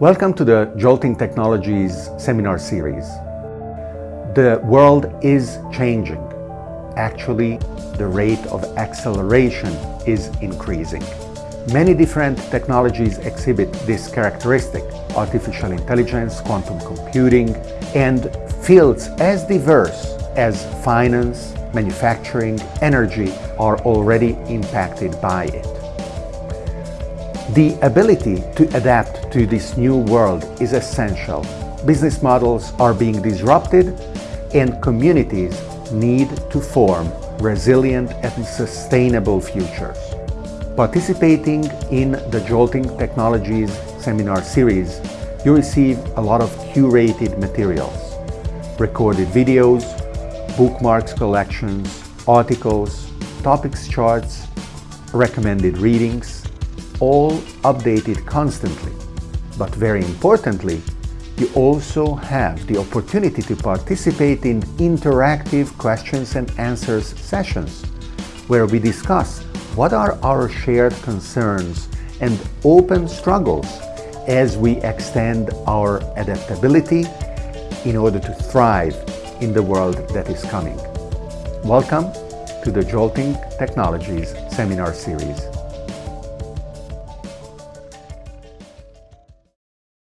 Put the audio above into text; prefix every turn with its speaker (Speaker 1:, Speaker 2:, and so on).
Speaker 1: Welcome to the Jolting Technologies seminar series. The world is changing. Actually, the rate of acceleration is increasing. Many different technologies exhibit this characteristic. Artificial intelligence, quantum computing, and fields as diverse as finance, manufacturing, energy are already impacted by it. The ability to adapt to this new world is essential. Business models are being disrupted and communities need to form resilient and sustainable futures. Participating in the Jolting Technologies seminar series, you receive a lot of curated materials, recorded videos, bookmarks collections, articles, topics charts, recommended readings, all updated constantly. But very importantly, you also have the opportunity to participate in interactive questions and answers sessions, where we discuss what are our shared concerns and open struggles as we extend our adaptability in order to thrive in the world that is coming. Welcome to the Jolting Technologies seminar series.